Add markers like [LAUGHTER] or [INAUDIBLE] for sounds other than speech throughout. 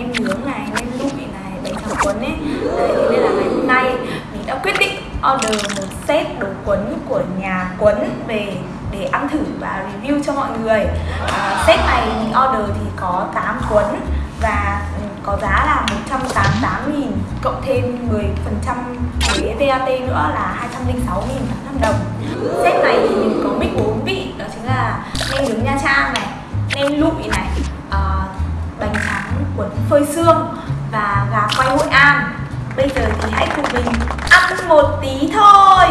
nem nướng này, nem lụi này Bánh tráng cuốn ấy. Đấy, thế nên là ngày hôm nay Mình đã quyết định order một set đồ cuốn Của nhà cuốn về để ăn thử và review cho mọi người. À, Set này mình order thì có 8 cuốn Và ừ, có giá là 188.000 cộng thêm 10% thuế VAT nữa là 206.800 đồng. Set này thì mình có mix 4 vị đó chính là nem nướng Nha Trang này, nem lụi này, phơi xương và gà quay Hội An. Bây giờ thì hãy cùng mình ăn một tí thôi.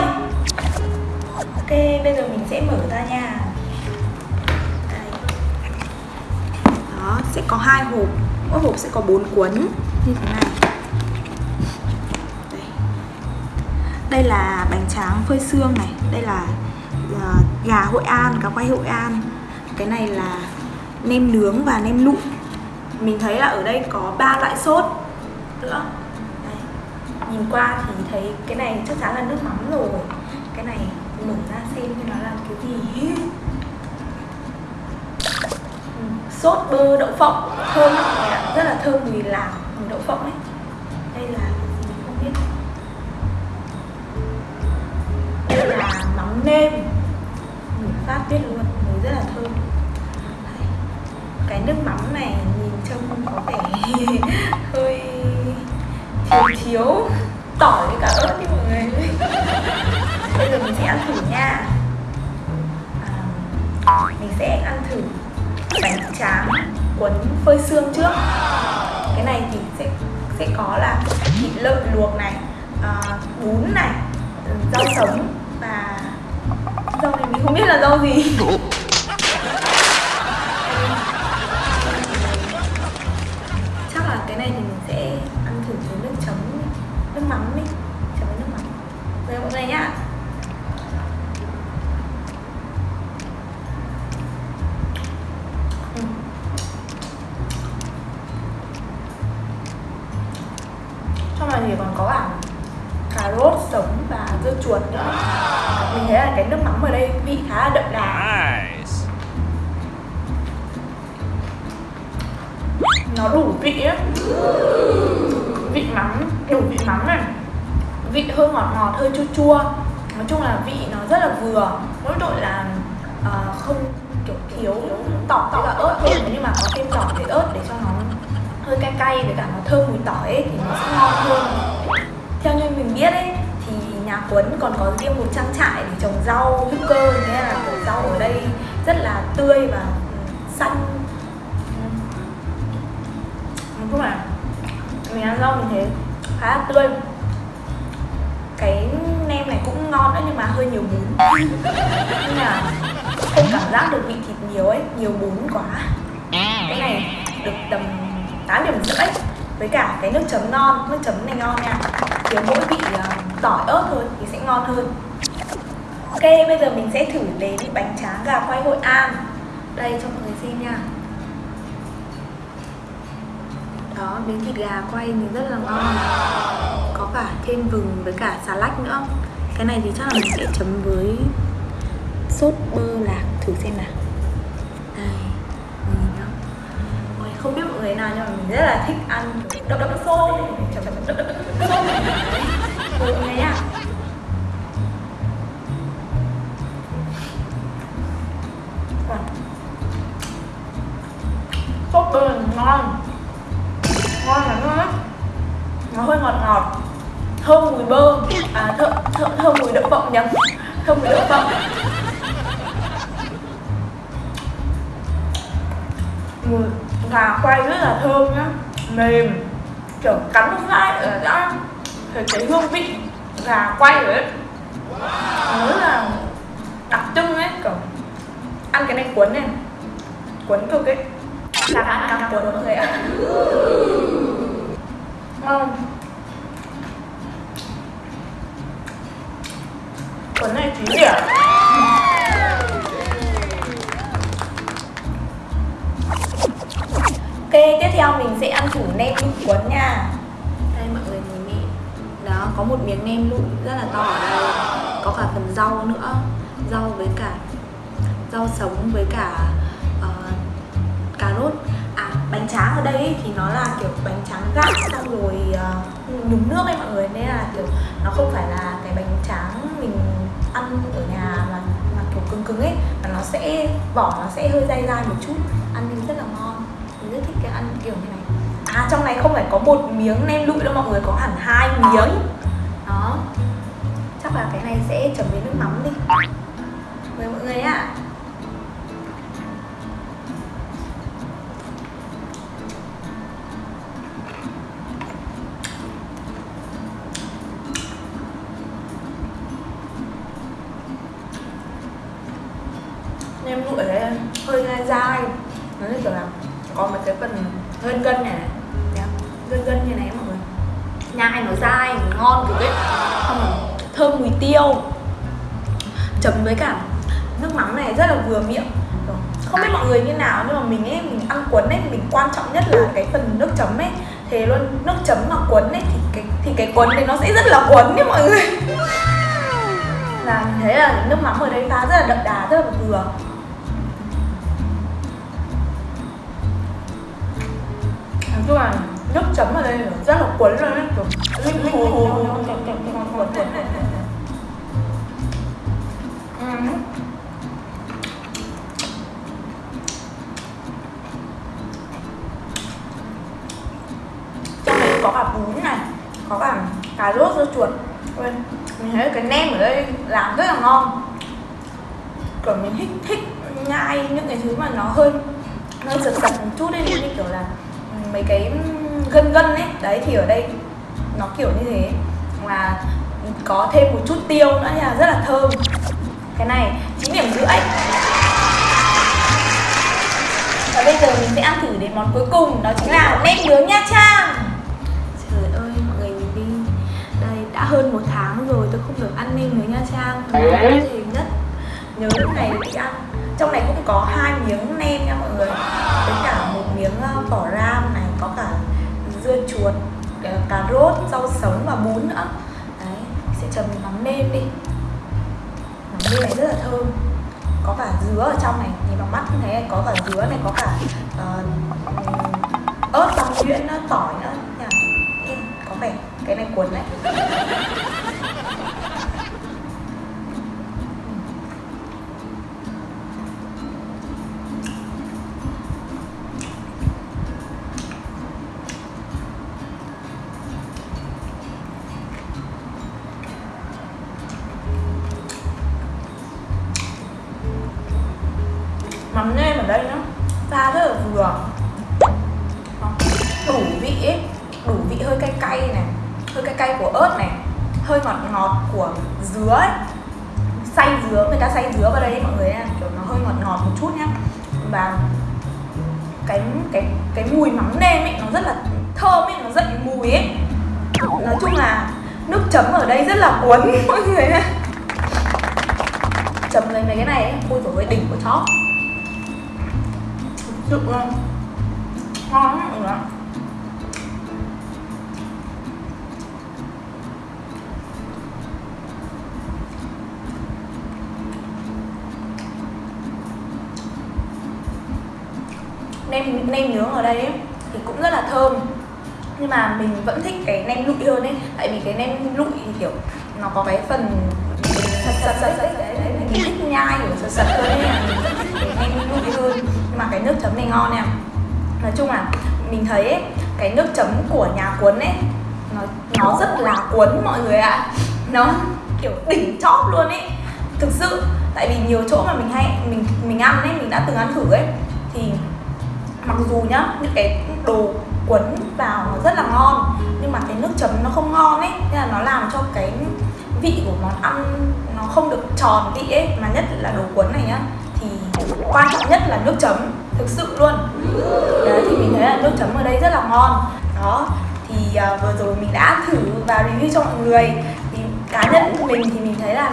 Ok, bây giờ mình sẽ mở ra nha. Đây. Đó, sẽ có hai hộp. Mỗi hộp sẽ có bốn cuốn. Như thế này. Đây, đây là bánh tráng phơi xương này. Đây là ờ, gà Hội An, gà quay Hội An. Cái này là nem nướng và nem lụi. Mình thấy là ở đây có ba loại sốt nữa Đấy. Nhìn qua thì thấy cái này chắc chắn là nước mắm rồi. Cái này mở ra xem như nó là cái gì. Ừ, sốt bơ đậu phộng thơm lắm ạ. Rất là thơm mùi lạc mùi đậu phộng ấy. Đây là mình gì không biết. Đây là mắm nêm. Mình phát biết luôn mùi rất là thơm. Cái nước mắm này nhìn trông có vẻ [LAUGHS] hơi thiếu thiếu tỏi với cả ớt đi mọi người. [LAUGHS] Bây giờ mình sẽ ăn thử nha. À, mình sẽ ăn thử bánh tráng cuốn phơi xương trước. Cái này thì sẽ sẽ có là thịt lợn luộc này à, bún này rau sống và rau này mình không biết là rau gì. [LAUGHS] vị á. Vị mắm đủ vị mắm này. Vị hơi ngọt ngọt hơi chua chua. Nói chung là vị nó rất là vừa. Mỗi tội là uh, không kiểu thiếu tỏi với cả ớt thôi. Nhưng mà có thêm tỏi với ớt để cho nó hơi cay cay với cả nó thơm mùi tỏi ấy, thì nó sẽ ngon hơn. Theo như mình biết ấy thì nhà Quấn còn có riêng một trang trại để trồng rau hữu cơ. Thế nên là kiểu rau ở đây rất là tươi và ừ, xanh nói mà. Mình ăn rau mình thấy khá là tươi. Cái nem này cũng ngon đấy nhưng mà hơi nhiều bún. [LAUGHS] Nhưng mà không cảm giác được vị thịt nhiều ấy nhiều bún quá. Cái này được tầm 8 điểm rưỡi với cả cái nước chấm ngon nước chấm này ngon nha. Thiếu mỗi vị uh, tỏi ớt thôi thì sẽ ngon hơn. Ok bây giờ mình sẽ thử đến bánh tráng gà quay hội an. Đây cho mọi người xem nha đó miếng thịt gà quay thì rất là ngon. Có cả thêm vừng với cả xà lách nữa. Cái này thì chắc là mình sẽ chấm với sốt bơ lạc thử xem nào. Đây không biết mọi người nào nhưng mà mình rất là thích ăn đậm đậm xô. chấm đậm đậm mọi người nhá. Sốt bơ ngon ngon lắm. Luôn á nó hơi ngọt ngọt. Thơm mùi bơ à thơm thơm, thơm mùi đậu phộng nhầm. Thơm mùi đậu phộng. Mùi gà quay rất là thơm nhá. Mềm. Kiểu cắn không dai là đã thấy cái hương vị gà quay rồi ấy nó rất là đặc trưng ấy kiểu ăn cái này cuốn này. Cuốn cực ấy là ăn cặp cuốn mọi người ạ? Ngon cuốn này chín điểm Ok, tiếp theo mình sẽ ăn thử nem cuốn nha. Đây mọi người nhìn đi. Đó, có một miếng nem lụn rất là to ở đây. Có cả phần rau nữa. Rau với cả rau sống với cả tráng ở đây ấy, thì nó là kiểu bánh tráng gạo xong rồi uh, nhúng nước ấy mọi người. Nên là kiểu nó không phải là cái bánh tráng mình ăn ở nhà mà mà kiểu cứng cứng ấy mà nó sẽ vỏ nó sẽ hơi dai dai một chút. Ăn thì rất là ngon. Mình rất thích cái ăn kiểu như này. À trong này không phải có một miếng nem lụi đâu mọi người có hẳn hai miếng. Đó. Chắc là cái này sẽ chấm với nước mắm đi. Mời mọi người ạ. nem còn có một cái phần gân gân này dạ. này Đấy, gân gân như này mọi người. Nhai nó dai ngon cực ấy. Thơm mùi tiêu. Chấm với cả nước mắm này rất là vừa miệng. Không biết mọi người như nào nhưng mà mình ấy mình ăn cuốn ấy mình quan trọng nhất là cái phần nước chấm ấy. Thế luôn nước chấm mà cuốn ấy thì cái thì cái cuốn đấy nó sẽ rất là cuốn đấy mọi người. Là thế là nước mắm ở đây pha rất là đậm đà rất là vừa. Nói chung là nước chấm ở đây rất là cuốn luôn ấy kiểu linh linh hồ hồ cuốn cuốn trong này có cả bún này có cả cà rốt dưa chuột. Ôi, mình thấy cái nem ở đây làm rất là ngon. Kiểu mình thích thích nhai những cái thứ mà nó hơi hơi giật giật một chút ấy như kiểu là mấy cái gân gân ấy đấy thì ở đây nó kiểu như thế. Mà có thêm một chút tiêu nữa là rất là thơm. Cái này chín điểm rưỡi. Và bây giờ mình sẽ ăn thử đến món cuối cùng đó chính là nem nướng nha trang. Trời ơi mọi người nhìn đi. Đây đã hơn một tháng rồi tôi không được ăn nem nướng nha trang. Có thể nhất nhớ lúc này đi ăn. Trong này cũng có hai miếng nem nha mọi người. Với cả một miếng ờ, vỏ ram này có cả dưa chuột ờ, cà rốt rau sống và bún nữa. Đấy sẽ chấm mắm nêm đi. Mắm nêm này rất là thơm. Có cả dứa ở trong này. Nhìn bằng mắt như thế có cả dứa này có cả uh, ớt băm nhuyễn tỏi nữa. Nha có vẻ cái này cuốn đấy. Mắm nêm ở đây nhá. Pha rất là vừa. Đủ vị ấy. Đủ vị hơi cay cay này. Hơi cay cay của ớt này. Hơi ngọt ngọt của dứa ấy. Xay dứa người ta xay dứa vào đây mọi người nha. Kiểu nó hơi ngọt ngọt một chút nhá. Và cái cái cái mùi mắm nêm ấy nó rất là thơm ấy nó dậy mùi ấy. Nói chung là nước chấm ở đây rất là cuốn [LAUGHS] mọi người nha. Chấm lên mấy cái này ấy, ôi trời ơi đỉnh của chó sự ngon lắm mọi người nem nem nướng ở đây ấy, thì cũng rất là thơm nhưng mà mình vẫn thích cái nem lụi hơn ấy tại vì cái nem lụi thì kiểu nó có cái phần sật sật sật đấy mình thích nhai kiểu sật sật hơn ấy cái nem lụi mà cái nước chấm này ngon nè nói chung là mình thấy ấy, cái nước chấm của nhà cuốn ấy nó nó rất là cuốn mọi người ạ. Nó kiểu đỉnh chóp luôn ấy. Thực sự tại vì nhiều chỗ mà mình hay mình mình ăn ấy mình đã từng ăn thử ấy thì mặc dù nhá những cái đồ cuốn vào nó rất là ngon nhưng mà cái nước chấm nó không ngon ấy nên là nó làm cho cái vị của món ăn nó không được tròn vị ấy mà nhất là đồ cuốn này nhá thì quan trọng nhất là nước chấm thực sự luôn. Đấy thì mình thấy là nước chấm ở đây rất là ngon. Đó thì uh, vừa rồi mình đã thử và review cho mọi người. Thì cá nhân của mình thì mình thấy là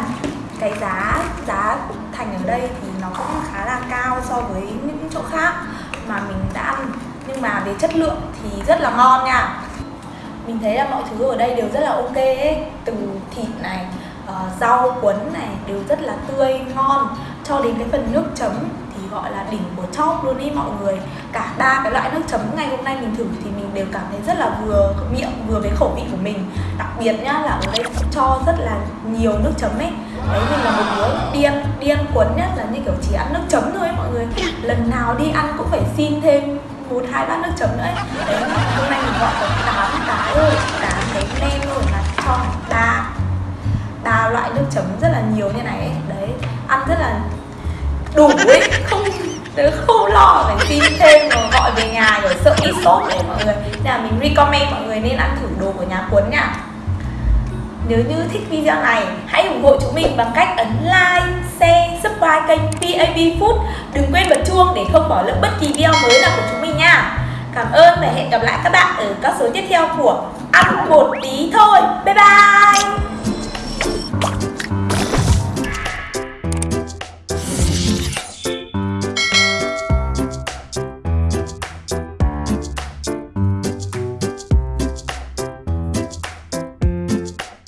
cái giá giá thành ở đây thì nó cũng khá là cao so với những chỗ khác mà mình đã ăn. Nhưng mà về chất lượng thì rất là ngon nha. Mình thấy là mọi thứ ở đây đều rất là ok ấy. Từ thịt này uh, rau cuốn này đều rất là tươi ngon cho đến cái phần nước chấm thì gọi là đỉnh của top luôn ý mọi người cả ba cái loại nước chấm ngày hôm nay mình thử thì mình đều cảm thấy rất là vừa miệng vừa với khẩu vị của mình đặc biệt nhá là ở đây cho rất là nhiều nước chấm ấy đấy mình là một đứa điên điên cuốn nhất là như kiểu chỉ ăn nước chấm thôi ấy, mọi người lần nào đi ăn cũng phải xin thêm một hai bát nước chấm nữa ấy. đấy hôm nay mình gọi có tám cái rồi tám cái nem rồi là cho ba ba loại nước chấm rất là nhiều như này ấy đủ ấy không tớ không lo phải xin thêm rồi gọi về nhà rồi sợ ít sốt đấy mọi người nên là mình recommend mọi người nên ăn thử đồ của nhà cuốn nha nếu như thích video này, hãy ủng hộ chúng mình bằng cách ấn like, share, subscribe kênh PAB Food. Đừng quên bật chuông để không bỏ lỡ bất kỳ video mới nào của chúng mình nha. Cảm ơn và hẹn gặp lại các bạn ở các số tiếp theo của Ăn một tí thôi. Bye bye!